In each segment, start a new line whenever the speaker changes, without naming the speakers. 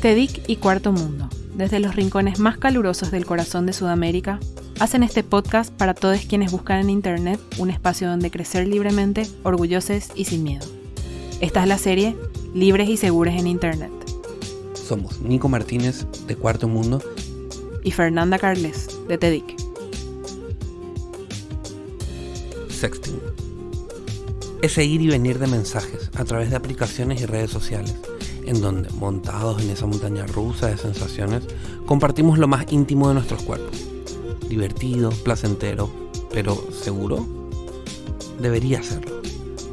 TEDIC y Cuarto Mundo, desde los rincones más calurosos del corazón de Sudamérica, hacen este podcast para todos quienes buscan en Internet un espacio donde crecer libremente, orgullosos y sin miedo. Esta es la serie Libres y Seguros en Internet.
Somos Nico Martínez, de Cuarto Mundo,
y Fernanda Carles, de TEDIC.
Sexting. Ese ir y venir de mensajes a través de aplicaciones y redes sociales en donde, montados en esa montaña rusa de sensaciones, compartimos lo más íntimo de nuestros cuerpos. Divertido, placentero, pero ¿seguro? Debería serlo.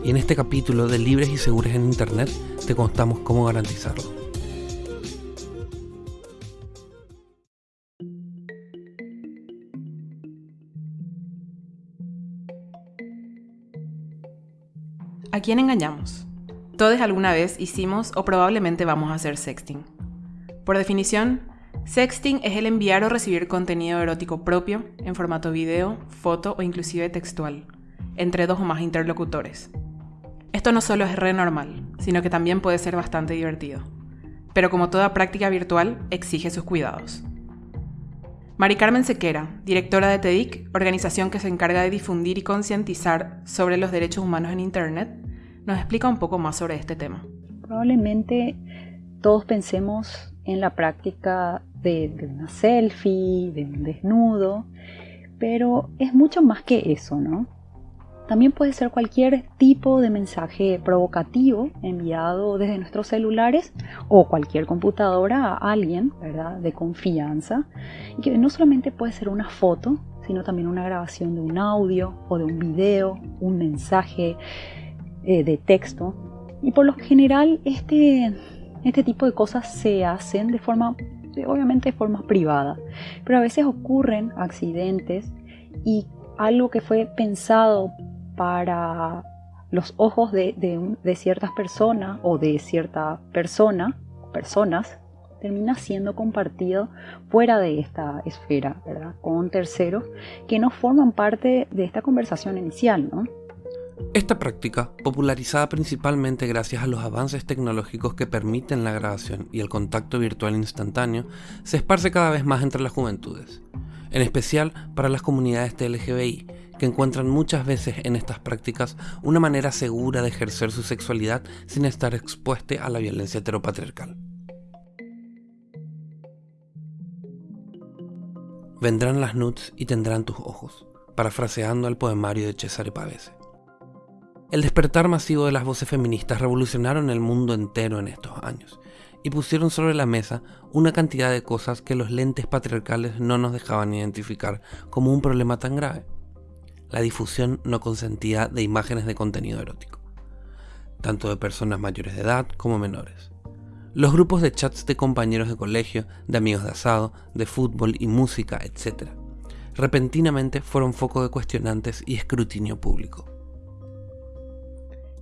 Y en este capítulo de Libres y Seguros en Internet te contamos cómo garantizarlo.
¿A quién engañamos? Todos alguna vez hicimos o probablemente vamos a hacer sexting. Por definición, sexting es el enviar o recibir contenido erótico propio en formato video, foto o inclusive textual, entre dos o más interlocutores. Esto no solo es re normal, sino que también puede ser bastante divertido. Pero como toda práctica virtual, exige sus cuidados. Mari Carmen Sequera, directora de TEDIC, organización que se encarga de difundir y concientizar sobre los derechos humanos en Internet, nos explica un poco más sobre este tema.
Probablemente todos pensemos en la práctica de, una selfie, de un desnudo, pero es mucho más que eso, ¿no? También puede ser cualquier tipo de mensaje provocativo enviado desde nuestros celulares o cualquier computadora a alguien, ¿verdad? De confianza. Y que no solamente puede ser una foto, sino también una grabación de un audio o de un video, un mensaje eh, de texto. Y por lo general este, este tipo de cosas se hacen de forma, obviamente de forma privada, pero a veces ocurren accidentes y algo que fue pensado para los ojos de, de, ciertas personas o de cierta persona, personas, termina siendo compartido fuera de esta esfera, ¿verdad? Con terceros que no forman parte de esta conversación inicial, ¿no?
Esta práctica, popularizada principalmente gracias a los avances tecnológicos que permiten la grabación y el contacto virtual instantáneo, se esparce cada vez más entre las juventudes, en especial para las comunidades LGBTI, que encuentran muchas veces en estas prácticas una manera segura de ejercer su sexualidad sin estar expuesta a la violencia heteropatriarcal. Vendrán las nudes y tendrán tus ojos, parafraseando al poemario de Cesare Pavese. El despertar masivo de las voces feministas revolucionaron el mundo entero en estos años y pusieron sobre la mesa una cantidad de cosas que los lentes patriarcales no nos dejaban identificar como un problema tan grave. La difusión no consentida de imágenes de contenido erótico, tanto de personas mayores de edad como menores. Los grupos de chats de compañeros de colegio, de amigos de asado, de fútbol y música, etc. Repentinamente fueron foco de cuestionantes y escrutinio público.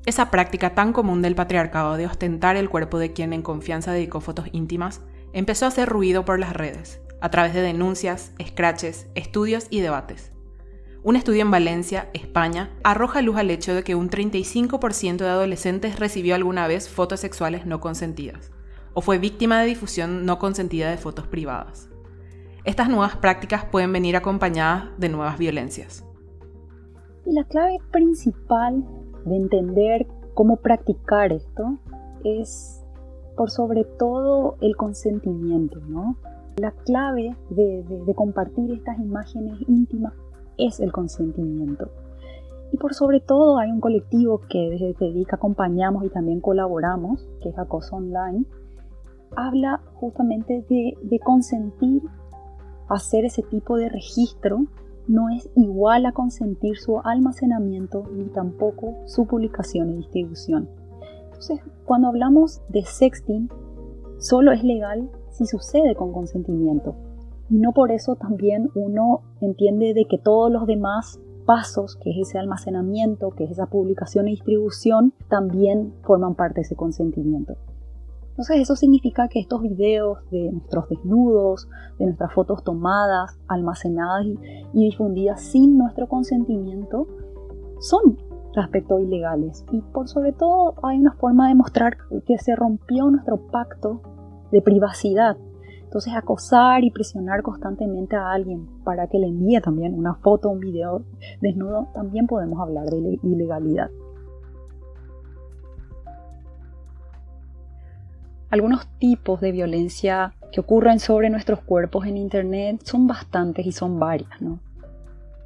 Esa práctica tan común del patriarcado de ostentar el cuerpo de quien en confianza dedicó fotos íntimas empezó a hacer ruido por las redes, a través de denuncias, scratches, estudios y debates. Un estudio en Valencia, España, arroja luz al hecho de que un 35% de adolescentes recibió alguna vez fotos sexuales no consentidas, o fue víctima de difusión no consentida de fotos privadas. Estas nuevas prácticas pueden venir acompañadas de nuevas violencias.
Y la clave principal de entender cómo practicar esto es por sobre todo el consentimiento, ¿no? La clave de, compartir estas imágenes íntimas es el consentimiento. Y por sobre todo hay un colectivo que desde dedica acompañamos y también colaboramos, que es Acoso Online, habla justamente de, de consentir hacer ese tipo de registro no es igual a consentir su almacenamiento ni tampoco su publicación y distribución. Entonces, cuando hablamos de sexting, solo es legal si sucede con consentimiento. Y no por eso también uno entiende de que todos los demás pasos, que es ese almacenamiento, que es esa publicación y distribución, también forman parte de ese consentimiento. Entonces eso significa que estos videos de nuestros desnudos, de nuestras fotos tomadas, almacenadas y, difundidas sin nuestro consentimiento, son respecto ilegales. Y por sobre todo hay una forma de mostrar que se rompió nuestro pacto de privacidad. Entonces acosar y presionar constantemente a alguien para que le envíe también una foto un video desnudo, también podemos hablar de ilegalidad. Algunos tipos de violencia que ocurren sobre nuestros cuerpos en Internet son bastantes y son varias.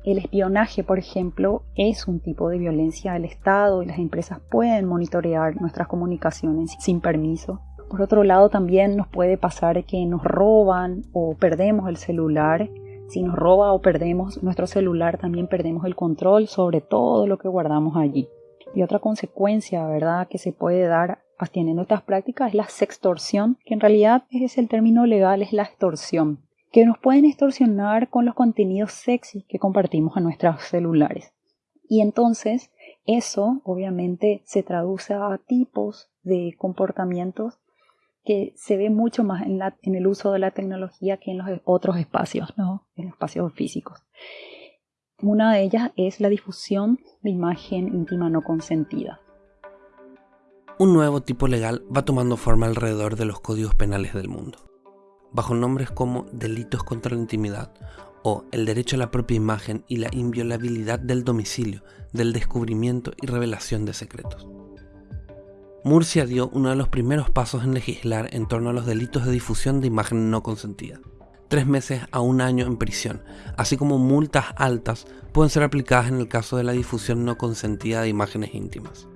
El espionaje, por ejemplo, es un tipo de violencia del Estado y las empresas pueden monitorear nuestras comunicaciones sin permiso. Por otro lado, también nos puede pasar que nos roban o perdemos el celular. Si nos roba o perdemos nuestro celular, también perdemos el control sobre todo lo que guardamos allí. Y otra consecuencia, ¿verdad?, que se puede dar teniendo estas prácticas es la sextorsión, que en realidad es el término legal, es la extorsión, que nos pueden extorsionar con los contenidos sexy que compartimos en nuestros celulares. Y entonces eso obviamente se traduce a tipos de comportamientos que se ve mucho más en, en, el uso de la tecnología que en los otros espacios, ¿no? en espacios físicos. Una de ellas es la difusión de imagen íntima no consentida
un nuevo tipo legal va tomando forma alrededor de los códigos penales del mundo, bajo nombres como delitos contra la intimidad o el derecho a la propia imagen y la inviolabilidad del domicilio, del descubrimiento y revelación de secretos. Murcia dio uno de los primeros pasos en legislar en torno a los delitos de difusión de imagen no consentida. Tres meses a un año en prisión, así como multas altas, pueden ser aplicadas en el caso de la difusión no consentida de imágenes íntimas.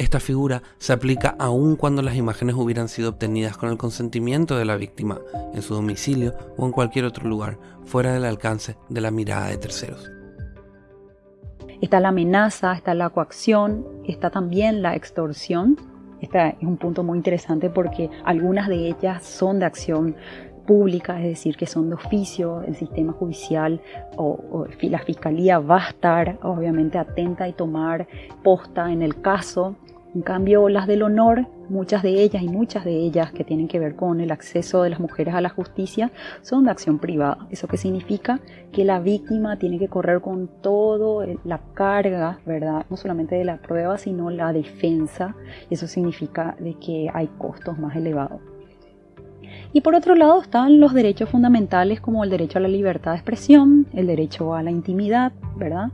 Esta figura se aplica aun cuando las imágenes hubieran sido obtenidas con el consentimiento de la víctima, en su domicilio o en cualquier otro lugar, fuera del alcance de la mirada de terceros.
Está la amenaza, está la coacción, está también la extorsión. Este es un punto muy interesante porque algunas de ellas son de acción pública, es decir, que son de oficio, el sistema judicial o, la fiscalía va a estar obviamente atenta y tomar posta en el caso en cambio, las del honor, muchas de ellas y muchas de ellas que tienen que ver con el acceso de las mujeres a la justicia, son de acción privada. ¿Eso qué significa? Que la víctima tiene que correr con todo la carga, ¿verdad? No solamente de la prueba, sino la defensa. Eso significa de que hay costos más elevados. Y por otro lado están los derechos fundamentales como el derecho a la libertad de expresión, el derecho a la intimidad, ¿verdad?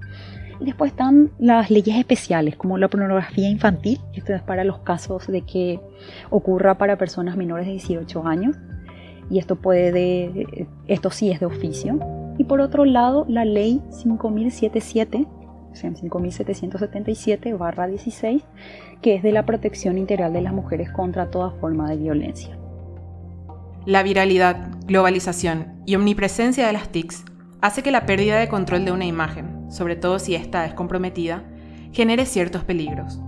Y después están las leyes especiales, como la pornografía infantil, esto es para los casos de que ocurra para personas menores de 18 años, y esto puede, esto sí es de oficio. Y por otro lado, la ley 5077, o sea, 5777-16, que es de la protección integral de las mujeres contra toda forma de violencia.
La viralidad, globalización y omnipresencia de las TICs hace que la pérdida de control de una imagen, sobre todo si ésta es comprometida, genere ciertos peligros.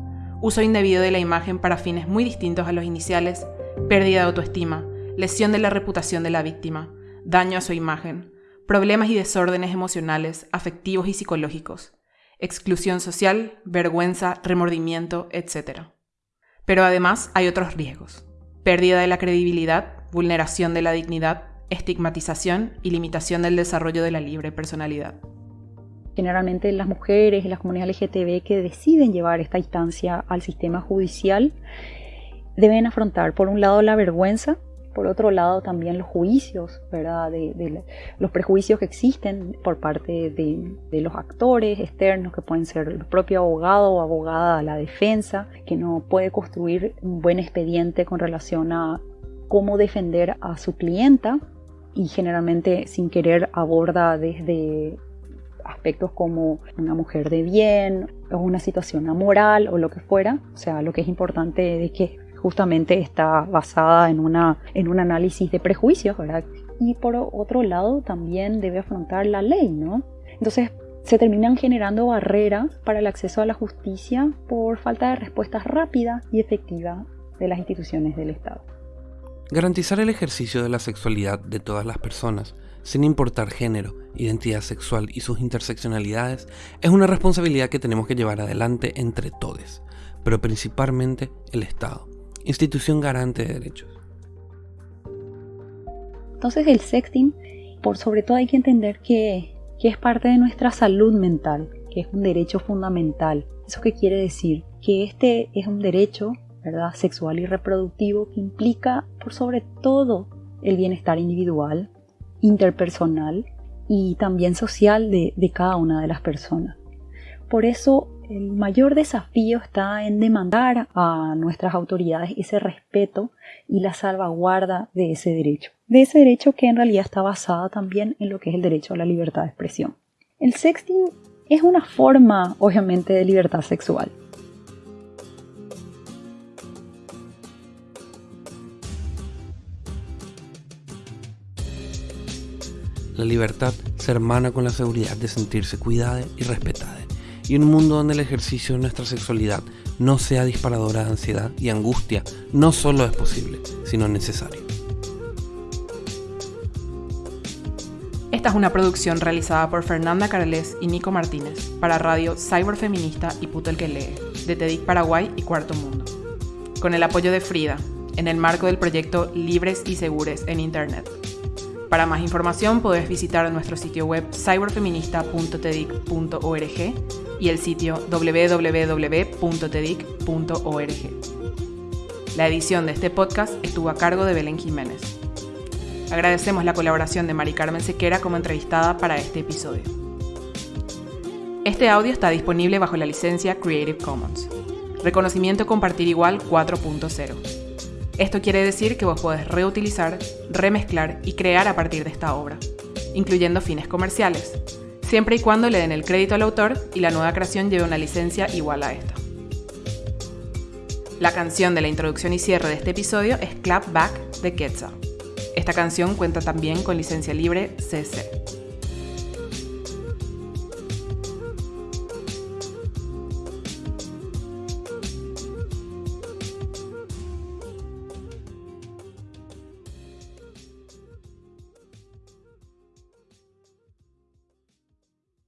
Uso indebido de la imagen para fines muy distintos a los iniciales, pérdida de autoestima, lesión de la reputación de la víctima, daño a su imagen, problemas y desórdenes emocionales, afectivos y psicológicos, exclusión social, vergüenza, remordimiento, etc. Pero además hay otros riesgos. Pérdida de la credibilidad, vulneración de la dignidad, estigmatización y limitación del desarrollo de la libre personalidad.
Generalmente las mujeres y las comunidades LGTB que deciden llevar esta instancia al sistema judicial deben afrontar por un lado la vergüenza, por otro lado también los juicios, ¿verdad? De, los prejuicios que existen por parte de, de, los actores externos, que pueden ser el propio abogado o abogada la defensa, que no puede construir un buen expediente con relación a cómo defender a su clienta y generalmente sin querer aborda desde aspectos como una mujer de bien o una situación amoral o lo que fuera. O sea, lo que es importante es que justamente está basada en, una, en un análisis de prejuicios, ¿verdad? Y por otro lado también debe afrontar la ley, ¿no? Entonces se terminan generando barreras para el acceso a la justicia por falta de respuestas rápidas y efectivas de las instituciones del Estado.
Garantizar el ejercicio de la sexualidad de todas las personas, sin importar género, identidad sexual y sus interseccionalidades, es una responsabilidad que tenemos que llevar adelante entre todos, pero principalmente el Estado, institución garante de derechos.
Entonces el sexting, por sobre todo hay que entender que, que es parte de nuestra salud mental, que es un derecho fundamental. ¿Eso qué quiere decir? Que este es un derecho ¿verdad? sexual y reproductivo que implica por sobre todo el bienestar individual, interpersonal y también social de, cada una de las personas. Por eso el mayor desafío está en demandar a nuestras autoridades ese respeto y la salvaguarda de ese derecho. De ese derecho que en realidad está basado también en lo que es el derecho a la libertad de expresión. El sexting es una forma, obviamente, de libertad sexual.
La libertad se hermana con la seguridad de sentirse cuidada y respetada y un mundo donde el ejercicio de nuestra sexualidad no sea disparadora de ansiedad y angustia no solo es posible, sino necesario.
Esta es una producción realizada por Fernanda Carles y Nico Martínez para Radio Cyberfeminista y Puto el que lee, de TEDIC Paraguay y Cuarto Mundo. Con el apoyo de Frida, en el marco del proyecto Libres y Segures en Internet. Para más información podés visitar nuestro sitio web cyberfeminista.tedic.org y el sitio www.tedic.org. La edición de este podcast estuvo a cargo de Belén Jiménez. Agradecemos la colaboración de Mari Carmen Sequera como entrevistada para este episodio. Este audio está disponible bajo la licencia Creative Commons. Reconocimiento Compartir Igual 4.0. Esto quiere decir que vos podés reutilizar, remezclar y crear a partir de esta obra, incluyendo fines comerciales, siempre y cuando le den el crédito al autor y la nueva creación lleve una licencia igual a esta. La canción de la introducción y cierre de este episodio es Clap Back de Quetzal. Esta canción cuenta también con licencia libre CC.